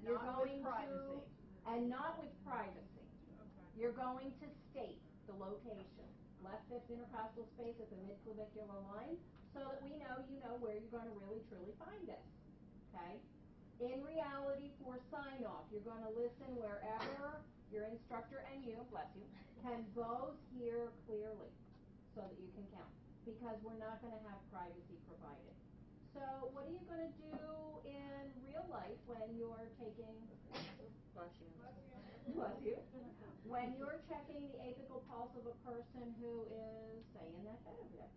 And You're not with going to- And not with privacy. You're going to state the location, left fifth intercostal space at the midclavicular line, so that we know you know where you're gonna really truly find this, okay? In reality, for sign off, you're gonna listen wherever your instructor and you, bless you, can both hear clearly, so that you can count, because we're not gonna have privacy provided. So what are you gonna do in real life when you're taking Bless you. Bless you. When you're checking the apical pulse of a person who is, say, in that bed over there.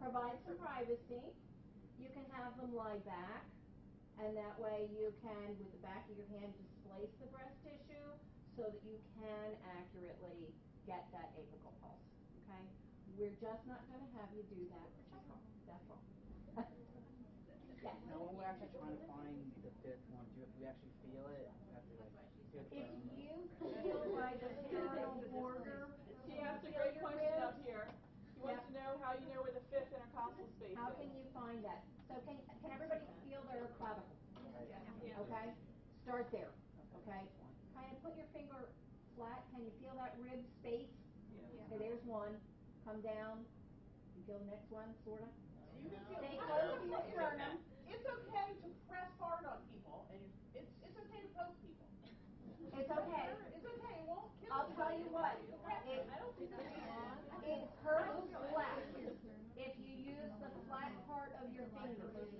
Provide some privacy. You can have them lie back, and that way you can, with the back of your hand, displace the breast tissue so that you can accurately get that apical pulse, okay? We're just not gonna have you do that for check that's all. Yes. Now, when we're actually trying to find the fifth one, do you, do we actually feel it? We like feel If bone? you feel by the sternal border, He asked a great question up ribs, here. He wants to know how you know where the fifth intercostal space is. How can you find that? So can, can everybody feel their clavicle? Okay? Start there, okay? Kind of put your finger flat, can you feel that rib space? Yeah. Okay, there's one, come down, you feel the next one, sorta? You can feel. Stay close to your sternum. It's okay to press hard on people, and it's, it's okay to poke people. It's okay. It's okay, it won't kill I'll tell you what, It- it, I don't think that's. it hurts less if you use the flat part of your fingers.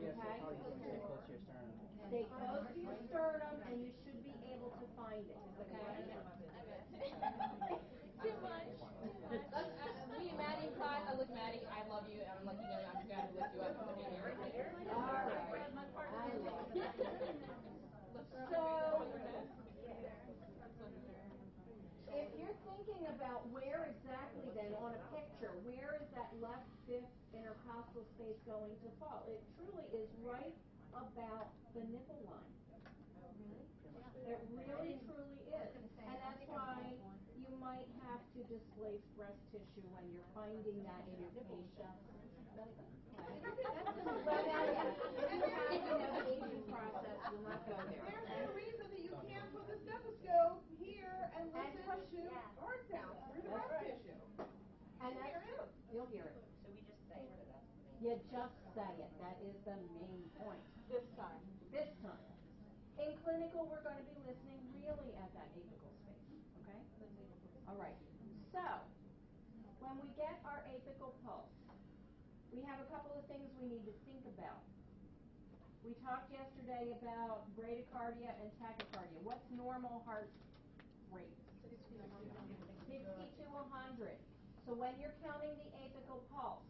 Okay. so probably stay close to your sternum. Stay close to your sternum and you should be able to find it, okay? Too much. Me and Maddie, Todd, I look Maddie, I love you, and I'm like, you know, I'm gonna lift you up and look at you. All right. I love it. So, if you're thinking about where exactly then, on a picture, where is that left fifth intercostal space going to fall? It truly is right about the nipple line. It really truly is. And that's why you might have to displace breast tissue when you're finding that in your patient. Okay? But now, yes, if you have, you know, the aging process, we'll not go there. There's okay? no reason that you can't put the stethoscope here and And listen push- to yeah. heart sounds through the That's breast right. tissue. And Hear that's, it. you'll hear it. So we just say it, that's the main. You just say it, that is the main point. This time. This time. In clinical, we're going to be listening really at that apical space, okay? All right. So, when we get our apical pulse, we have a couple of things we need to think about. We talked yesterday about bradycardia and tachycardia. What's normal heart rate? 60 to 100. So when you're counting the apical pulse,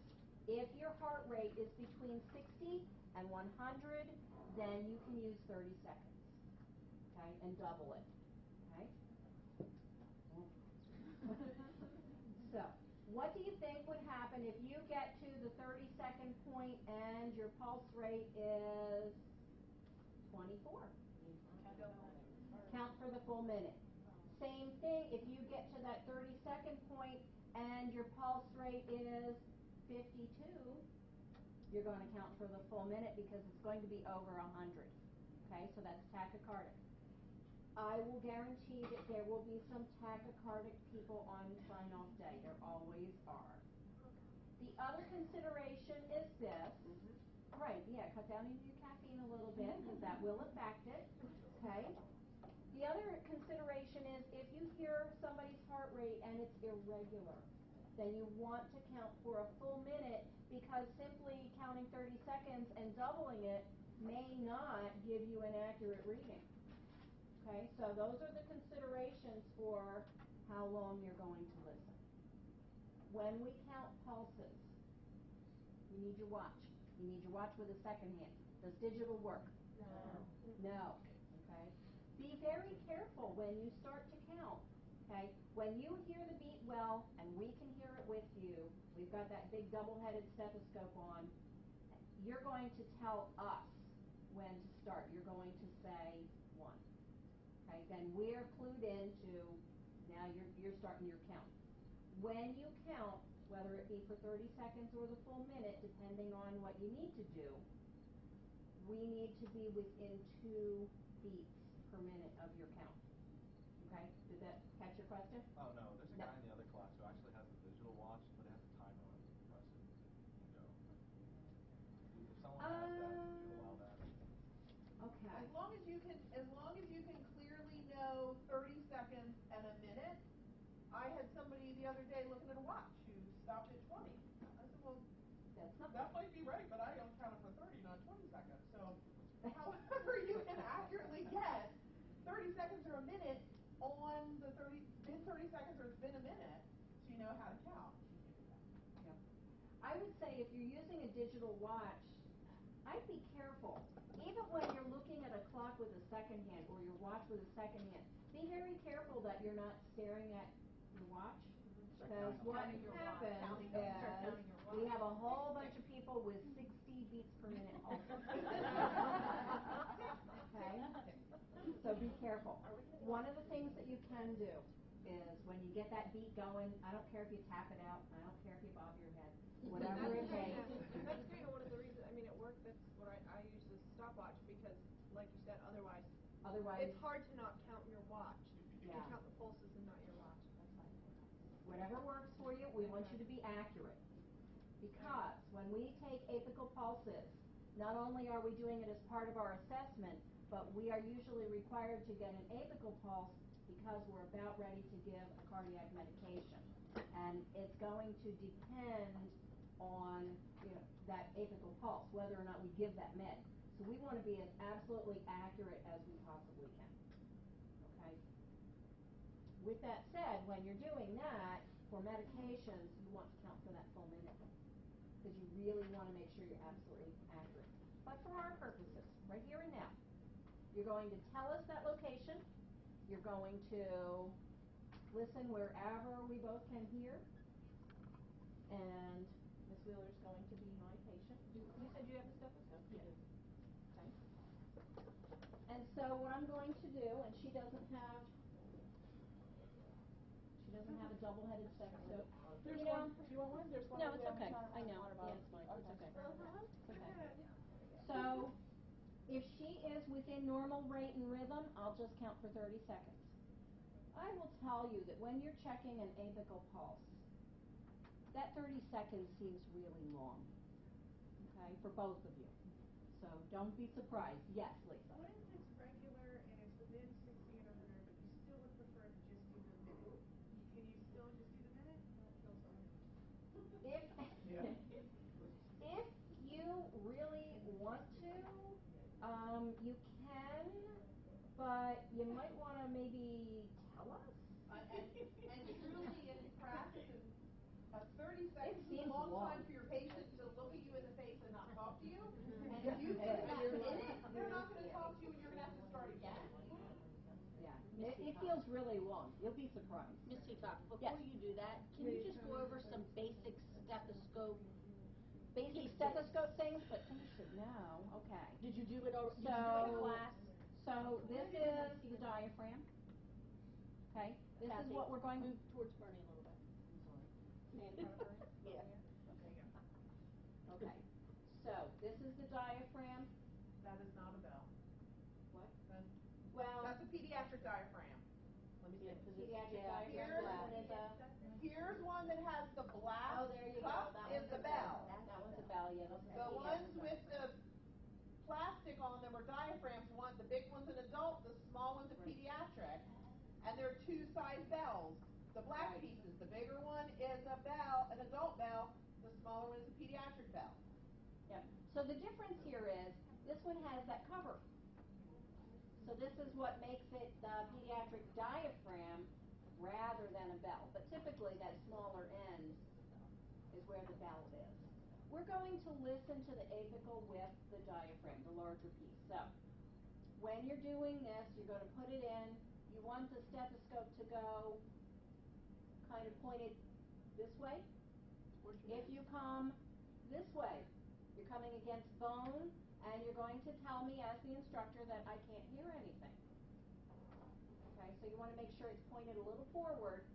if your heart rate is between 60 and 100, then you can use 30 seconds. Okay, and double it. Okay? so, what do you think would happen if you get to the 30 second point and your pulse rate is 24? Count for the full minute. Same thing, if you get to that 30 second point and your pulse rate is 52, you're going to count for the full minute because it's going to be over 100. Okay, so that's tachycardic. I will guarantee that there will be some tachycardic people on sign-off day. There always are. The other consideration is this. Mm-hmm. Right, yeah, cut down on your caffeine a little bit because that will affect it. Okay? The other consideration is if you hear somebody's heart rate and it's irregular, then you want to count for a full minute because simply counting 30 seconds and doubling it may not give you an accurate reading. Okay, so those are the considerations for how long you're going to listen. When we count pulses, you need your watch. You need your watch with a second hand. Does digital work? No. No. Okay? Be very careful when you start to count. Okay? When you hear the beat well, and we can hear it with you, we've got that big double-headed stethoscope on, you're going to tell us when to start. You're going to say one. Okay? Then we're clued into, now you're, you're starting your count. When you count, whether it be for 30 seconds or the full minute, depending on what you need to do, we need to be within two beats per minute of your count. Okay, did that catch your question? Oh, no, there's a No. guy in the other class who actually has a digital watch, but it has a timer on it, you press it, you go. If someone has that, would you allow that? Okay. As long as you can, as long as you can clearly know thirty seconds and a minute. I had somebody the other day looking at a watch who stopped at twenty. I said, well, That's not, that might be right, but I don't count it for thirty, not twenty seconds, so however you can accurately get thirty seconds or a minute on the thirty, been thirty seconds or it's been a minute, so you know how to count. I would say if you're using a digital watch, I'd be careful. Even when you're looking at a clock with a second hand or your watch with a second hand, be very careful that you're not staring at mm-hmm. your watch. Because what Counting watch. happens is, counting we have a whole bunch of people with sixty beats per minute also. Okay? So be careful. One of the things that you can do is when you get that beat going, I don't care if you tap it out, I don't care if you bob your head, whatever it takes. That's kind of one of the reasons, I mean, at work, that's what I, I use the stopwatch, because, like you said, otherwise, it's hard to not count your watch. You Yeah. can count the pulses and not your watch. whatever works for you, we want you to be accurate. Because when we take apical pulses, not only are we doing it as part of our assessment, but we are usually required to get an apical pulse because we're about ready to give a cardiac medication. And it's going to depend on, you know, that apical pulse, whether or not we give that med. So we want to be as absolutely accurate as we possibly can. Okay? With that said, when you're doing that, for medications, you want to count for that full minute. Because you really want to make sure you're absolutely accurate. But for our purposes, right here and now, you're going to tell us that location. You're going to listen wherever we both can hear. And Ms. Wheeler's going to be my patient. You, you said you have a stethoscope? You do. Okay. And so what I'm going to do, and she doesn't have, she doesn't have a double-headed stethoscope. There's You know- one, do you want one? There's one. No, over it's there. okay. I'm I know. water Yeah, bottle. it's fine. It's okay. Okay. It's okay. So, if she is within normal rate and rhythm, I'll just count for thirty seconds. I will tell you that when you're checking an apical pulse, that thirty seconds seems really long, okay, for both of you. So don't be surprised. Yes, Lisa? What if it's regular and it's within sixty and hundred, but you still would prefer to just do the minute? Can you still just do the minute? If, if you really want to, um, you can, but you might wanna maybe tell us. Uh, and, and truly in practice, a thirty seconds is a long long. time for your patient to look at you in the face and not talk to you. And if you give them that minute, they're not gonna talk to you and you're gonna have to start again. Yeah, it, it feels really long. You'll be surprised. Ms. Peacock, Yes. before you do that, can you just go over some basic stethoscope? Basic stethoscope things, but you should know, okay. Did you do it al- did you do it in So- class? So this is the diaphragm. Okay, this is what we're going, Move towards Bernie a little bit. Yeah. okay. So this is the diaphragm. That is not a bell. What? That's, Well, that's a pediatric diaphragm. Let me Yeah, see. 'cause it's- pediatric yeah. diaphragm, Here's- that is a, Here's one that has the black oh, there you go. cup That is one's the a bell. bell. That one's a bell, yeah, this is a The ones with the plastic on them are diaphragms, one, the big one's an adult, the small one's a pediatric. And they're two size bells. The black Right. pieces, the bigger one is a bell, an adult bell, the smaller one is a pediatric bell. Yep. So the difference here is, this one has that cover. So this is what makes it the pediatric diaphragm rather than a bell. But typically that smaller end is where the bell is. We're going to listen to the apical with the diaphragm, the larger piece. So, when you're doing this, you're gonna put it in, you want the stethoscope to go kind of pointed this way. If you come this way, you're coming against bone, and you're going to tell me as the instructor that I can't hear anything. Okay, so you wanna make sure it's pointed a little forward,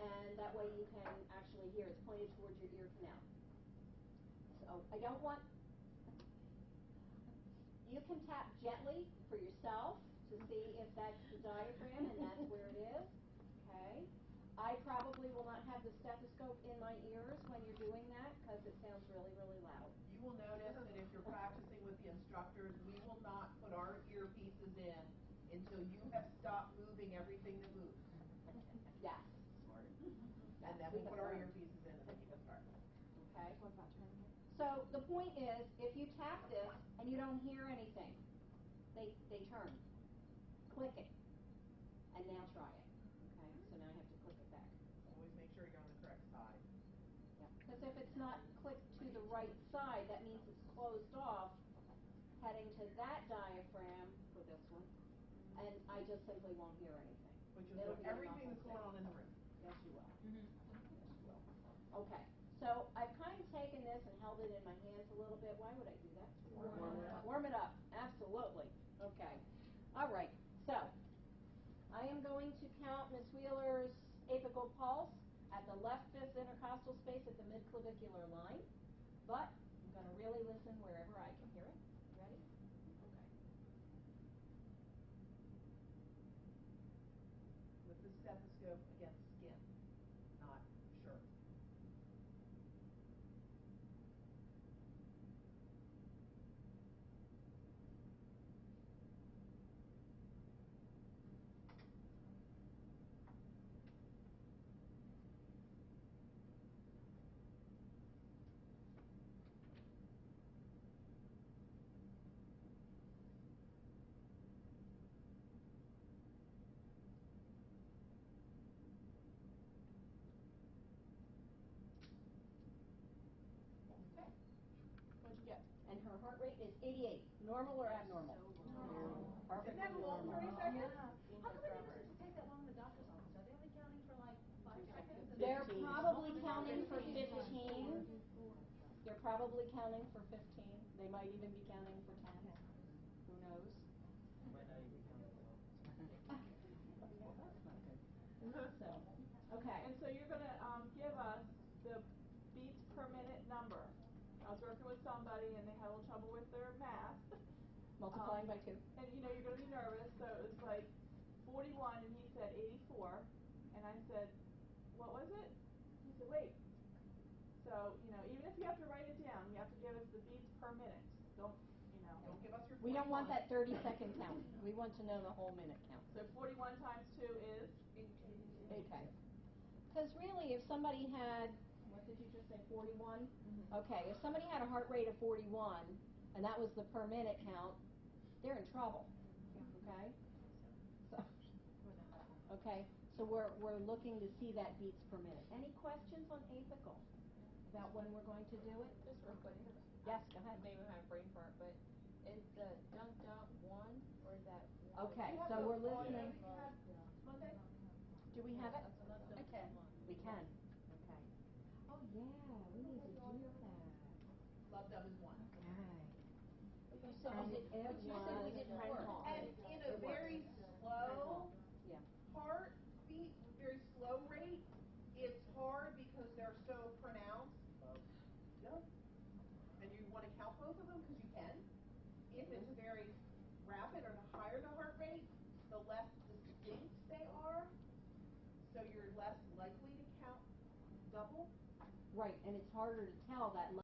and that way you can actually hear, it's pointed towards your ear canal. So, I don't want, You can tap gently for yourself to see if that's the diaphragm and that's where it is, okay? I probably will not have the stethoscope in my ears when you're doing that, cause it sounds really, really loud. You will notice that if you're practicing with the instructors, we will not put our earpieces in until you have stopped moving everything that moves. Yes, And then we put our um, earpieces in and then you can start. okay? So the point is, if you tap this and you don't hear anything, they, they turn. Click it. And now try it, okay? So now I have to click it back. Always make sure you're on the correct side. Because if it's not clicked to the right side, that means it's closed off, heading to that diaphragm for this one, and I just simply won't hear anything. But you'll It'll know be everything that's going on in the room. Yes, you will. Mm-hmm. Yes, you will. Okay, so I've kind of taken this and held it in my hands a little bit. Why would I do that? Warm it up. Warm it up, absolutely. Okay. All right, so I am going to count Miss Wheeler's apical pulse at the left fifth intercostal space at the midclavicular line, but I'm gonna really listen wherever I can hear it. Ready? Okay. With the stethoscope against 88, normal or abnormal? Normal. Perfect. Isn't that long, 30 seconds? Yeah. How come it never used to take that long in the doctor's office? Are they only counting for like five seconds? They're probably counting for 15. They're probably counting for 15. They might even be counting for 10. Who knows? Multiplying um, by two. And you know, you're gonna be nervous, so it was like forty-one and he said eighty-four. And I said, what was it? He said, wait. So, you know, even if you have to write it down, you have to give us the beats per minute. Don't, you know. Don't give us your We don't want that thirty second count. We want to know the whole minute count. So forty-one times two is? Okay. Cause really, if somebody had, what did you just say, forty-one? Mm-hmm. Okay, if somebody had a heart rate of forty-one, and that was the per minute count, they're in trouble, okay? So, okay, so we're, we're looking to see that beats per minute. Any questions on apical? About when we're going to do it? Just real quick. Yes, go ahead. Maybe I have brain fart, but is the jump jump one or is that one? Okay, so we're listening. yeah, you have Monday? Do we have it? Okay. We can. Okay. Oh, yeah, we need to do that. Lub Dub is one. Okay. You said And we it but you said we didn't work. And in a very slow Yeah. heartbeat, very slow rate, it's hard because they're so pronounced. Yep. And you wanna count both of them, cause you can. If it's mm-hmm. very rapid or the higher the heart rate, the less distinct they are. So you're less likely to count double. Right, and it's harder to tell that